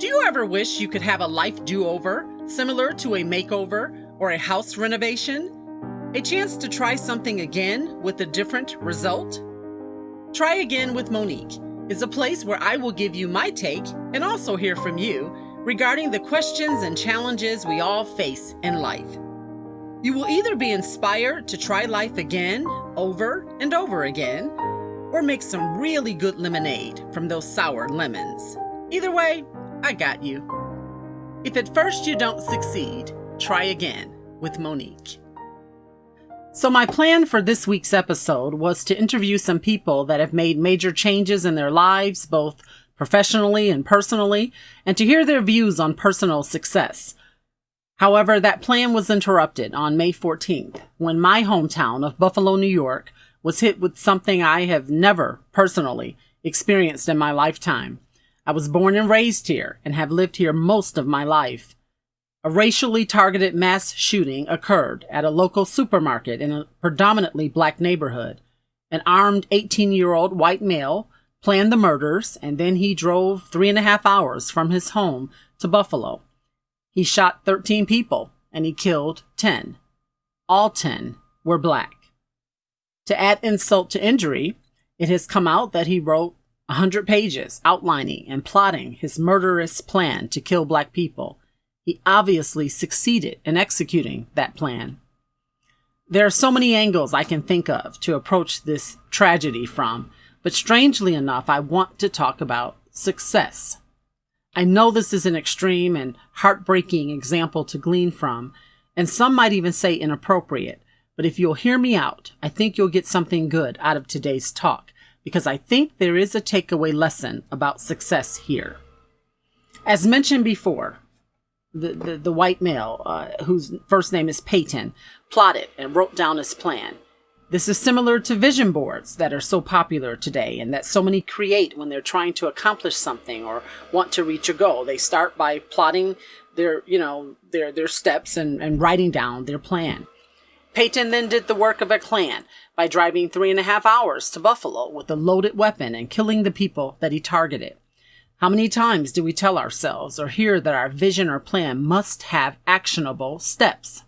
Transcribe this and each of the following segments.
Do you ever wish you could have a life do over, similar to a makeover or a house renovation? A chance to try something again with a different result? Try Again with Monique is a place where I will give you my take and also hear from you regarding the questions and challenges we all face in life. You will either be inspired to try life again, over and over again, or make some really good lemonade from those sour lemons. Either way, I got you. If at first you don't succeed, try again with Monique. So, my plan for this week's episode was to interview some people that have made major changes in their lives, both professionally and personally, and to hear their views on personal success. However, that plan was interrupted on May 14th when my hometown of Buffalo, New York was hit with something I have never personally experienced in my lifetime. I was born and raised here and have lived here most of my life. A racially targeted mass shooting occurred at a local supermarket in a predominantly black neighborhood. An armed 18 year old white male planned the murders and then he drove three and a half hours from his home to Buffalo. He shot 13 people and he killed 10. All 10 were black. To add insult to injury, it has come out that he wrote a hundred pages outlining and plotting his murderous plan to kill black people. He obviously succeeded in executing that plan. There are so many angles I can think of to approach this tragedy from, but strangely enough, I want to talk about success. I know this is an extreme and heartbreaking example to glean from, and some might even say inappropriate, but if you'll hear me out, I think you'll get something good out of today's talk because I think there is a takeaway lesson about success here. As mentioned before, the, the, the white male, uh, whose first name is Payton, plotted and wrote down his plan. This is similar to vision boards that are so popular today and that so many create when they're trying to accomplish something or want to reach a goal. They start by plotting their, you know, their, their steps and, and writing down their plan. Payton then did the work of a clan by driving three and a half hours to Buffalo with a loaded weapon and killing the people that he targeted. How many times do we tell ourselves or hear that our vision or plan must have actionable steps?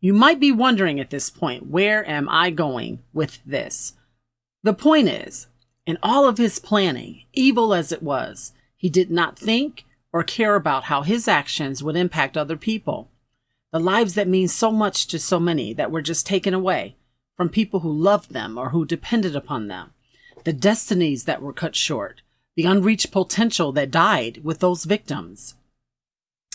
You might be wondering at this point, where am I going with this? The point is, in all of his planning, evil as it was, he did not think or care about how his actions would impact other people the lives that mean so much to so many that were just taken away from people who loved them or who depended upon them, the destinies that were cut short, the unreached potential that died with those victims.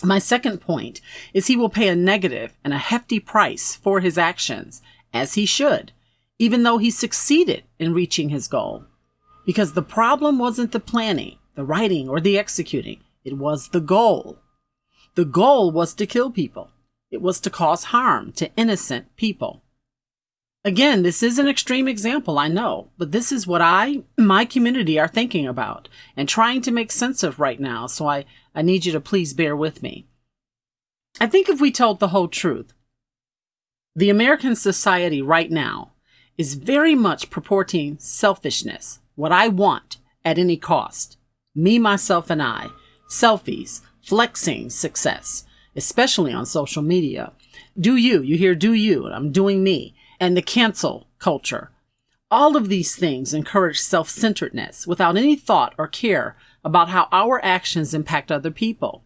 My second point is he will pay a negative and a hefty price for his actions, as he should, even though he succeeded in reaching his goal. Because the problem wasn't the planning, the writing, or the executing, it was the goal. The goal was to kill people. It was to cause harm to innocent people. Again, this is an extreme example, I know, but this is what I, my community are thinking about and trying to make sense of right now, so I, I need you to please bear with me. I think if we told the whole truth, the American society right now is very much purporting selfishness, what I want at any cost. Me, myself, and I. Selfies, flexing success, especially on social media. Do you, you hear do you, I'm doing me, and the cancel culture. All of these things encourage self centeredness without any thought or care about how our actions impact other people.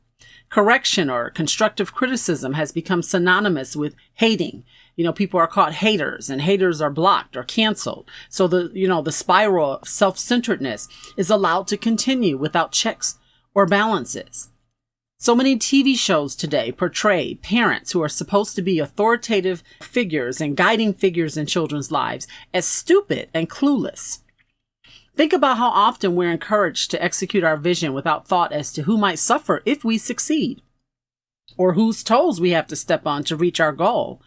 Correction or constructive criticism has become synonymous with hating. You know, people are called haters and haters are blocked or canceled. So the, you know, the spiral of self-centeredness is allowed to continue without checks or balances. So many TV shows today portray parents who are supposed to be authoritative figures and guiding figures in children's lives as stupid and clueless. Think about how often we're encouraged to execute our vision without thought as to who might suffer if we succeed, or whose toes we have to step on to reach our goal.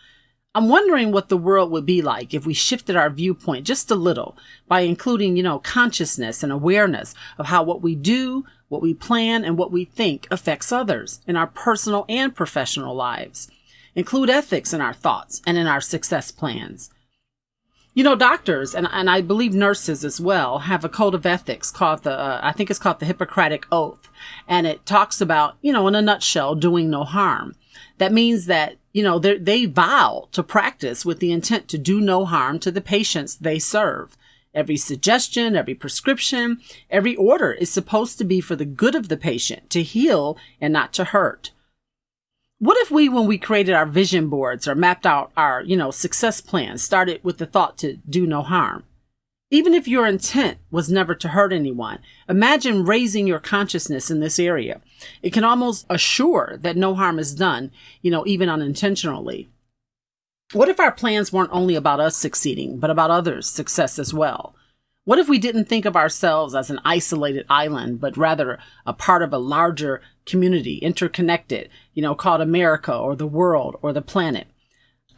I'm wondering what the world would be like if we shifted our viewpoint just a little by including, you know, consciousness and awareness of how what we do, what we plan and what we think affects others in our personal and professional lives. Include ethics in our thoughts and in our success plans. You know, doctors and, and I believe nurses as well have a code of ethics called the, uh, I think it's called the Hippocratic Oath. And it talks about, you know, in a nutshell, doing no harm. That means that, you know, they vow to practice with the intent to do no harm to the patients they serve. Every suggestion, every prescription, every order is supposed to be for the good of the patient, to heal and not to hurt. What if we, when we created our vision boards or mapped out our, you know, success plans, started with the thought to do no harm? Even if your intent was never to hurt anyone, imagine raising your consciousness in this area. It can almost assure that no harm is done, you know, even unintentionally. What if our plans weren't only about us succeeding, but about others' success as well? What if we didn't think of ourselves as an isolated island, but rather a part of a larger community, interconnected, you know, called America or the world or the planet?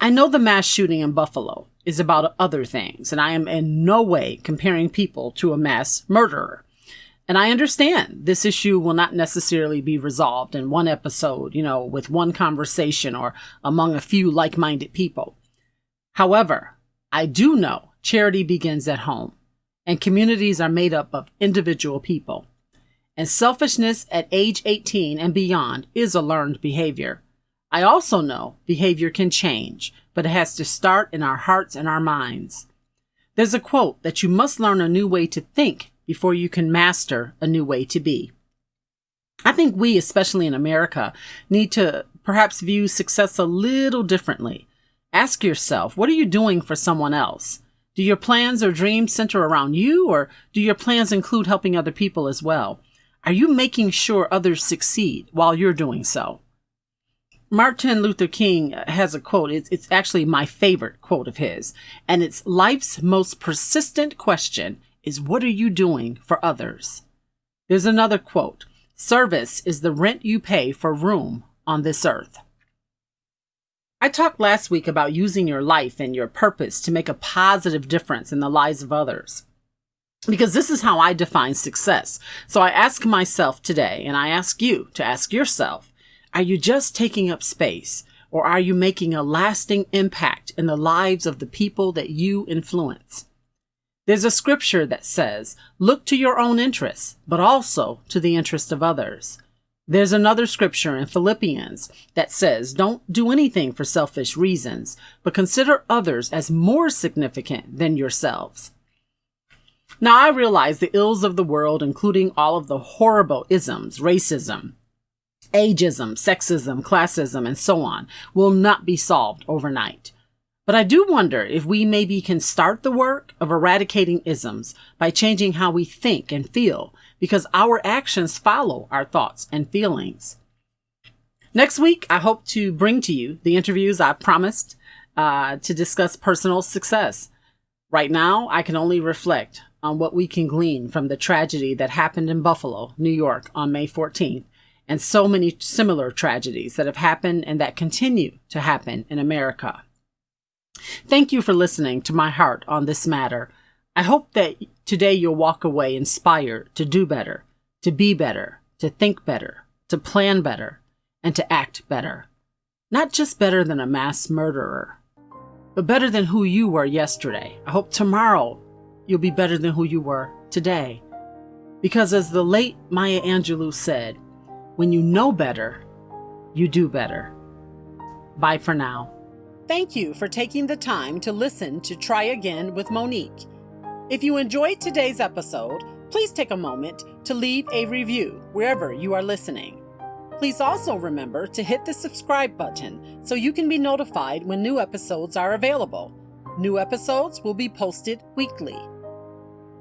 I know the mass shooting in Buffalo is about other things, and I am in no way comparing people to a mass murderer. And I understand this issue will not necessarily be resolved in one episode, you know, with one conversation or among a few like minded people. However, I do know charity begins at home, and communities are made up of individual people. And selfishness at age 18 and beyond is a learned behavior. I also know behavior can change, but it has to start in our hearts and our minds. There's a quote that you must learn a new way to think before you can master a new way to be. I think we, especially in America, need to perhaps view success a little differently. Ask yourself, what are you doing for someone else? Do your plans or dreams center around you, or do your plans include helping other people as well? Are you making sure others succeed while you're doing so? Martin Luther King has a quote. It's, it's actually my favorite quote of his, and it's life's most persistent question is what are you doing for others? There's another quote Service is the rent you pay for room on this earth. I talked last week about using your life and your purpose to make a positive difference in the lives of others. Because this is how I define success. So I ask myself today, and I ask you to ask yourself are you just taking up space, or are you making a lasting impact in the lives of the people that you influence? There's a scripture that says, look to your own interests, but also to the interest of others. There's another scripture in Philippians that says, don't do anything for selfish reasons, but consider others as more significant than yourselves. Now I realize the ills of the world, including all of the horrible isms, racism, ageism, sexism, classism, and so on, will not be solved overnight. But I do wonder if we maybe can start the work of eradicating isms by changing how we think and feel, because our actions follow our thoughts and feelings. Next week, I hope to bring to you the interviews I promised uh, to discuss personal success. Right now, I can only reflect on what we can glean from the tragedy that happened in Buffalo, New York on May 14th, and so many similar tragedies that have happened and that continue to happen in America. Thank you for listening to my heart on this matter. I hope that today you'll walk away inspired to do better, to be better, to think better, to plan better, and to act better. Not just better than a mass murderer, but better than who you were yesterday. I hope tomorrow you'll be better than who you were today. Because as the late Maya Angelou said, when you know better, you do better. Bye for now. Thank you for taking the time to listen to Try Again with Monique. If you enjoyed today's episode, please take a moment to leave a review wherever you are listening. Please also remember to hit the subscribe button so you can be notified when new episodes are available. New episodes will be posted weekly.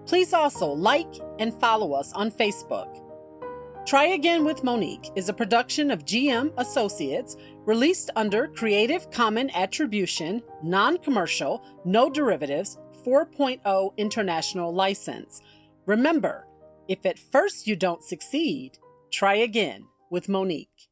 Please also like and follow us on Facebook. Try Again with Monique is a production of GM Associates released under Creative Common Attribution, Non Commercial, No Derivatives 4.0 International License. Remember, if at first you don't succeed, try again with Monique.